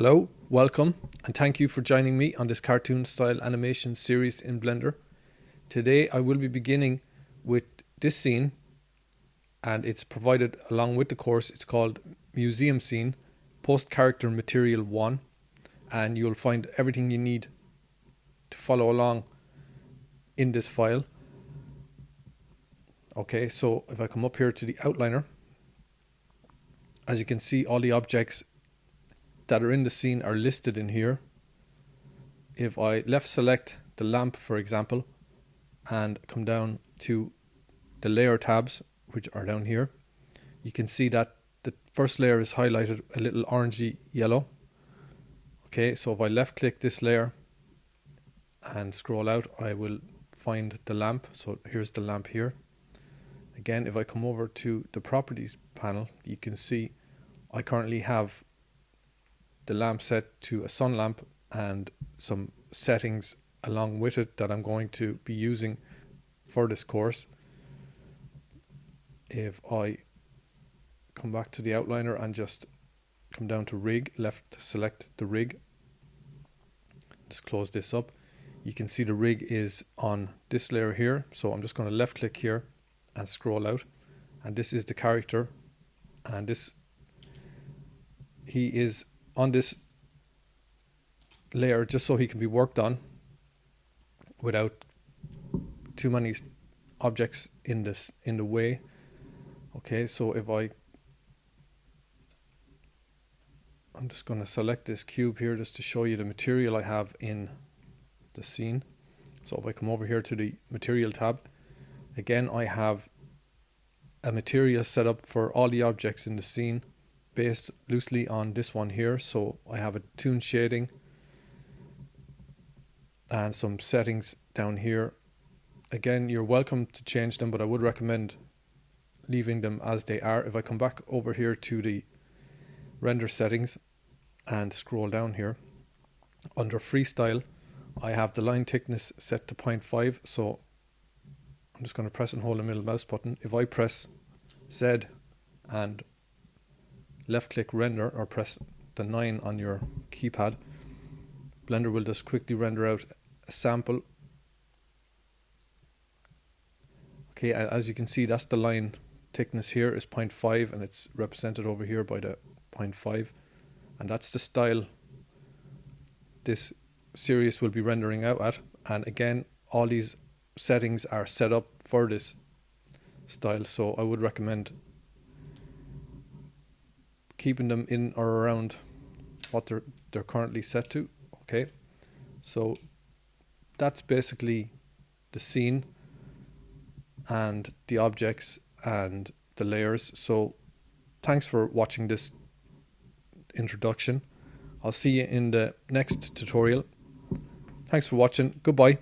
Hello, welcome, and thank you for joining me on this cartoon style animation series in Blender. Today I will be beginning with this scene, and it's provided along with the course. It's called Museum Scene, Post Character Material 1, and you'll find everything you need to follow along in this file. Okay, so if I come up here to the outliner, as you can see, all the objects that are in the scene are listed in here. If I left select the lamp, for example, and come down to the layer tabs, which are down here, you can see that the first layer is highlighted a little orangey yellow. Okay, so if I left click this layer and scroll out, I will find the lamp. So here's the lamp here. Again, if I come over to the properties panel, you can see I currently have the lamp set to a sun lamp and some settings along with it that I'm going to be using for this course. If I come back to the outliner and just come down to rig, left select the rig, just close this up. You can see the rig is on this layer here. So I'm just going to left click here and scroll out. And this is the character. And this, he is on this layer just so he can be worked on without too many objects in this in the way. Okay so if I I'm just going to select this cube here just to show you the material I have in the scene. So if I come over here to the material tab again I have a material set up for all the objects in the scene based loosely on this one here. So I have a toon shading and some settings down here. Again, you're welcome to change them, but I would recommend leaving them as they are. If I come back over here to the render settings and scroll down here, under freestyle, I have the line thickness set to 0.5. So I'm just going to press and hold the middle mouse button. If I press Z and left click render or press the 9 on your keypad, Blender will just quickly render out a sample. Okay, as you can see, that's the line thickness here is 0.5 and it's represented over here by the 0.5 and that's the style this series will be rendering out at. And again all these settings are set up for this style. So I would recommend keeping them in or around what they're they're currently set to. Okay, so that's basically the scene and the objects and the layers. So thanks for watching this introduction. I'll see you in the next tutorial. Thanks for watching. Goodbye.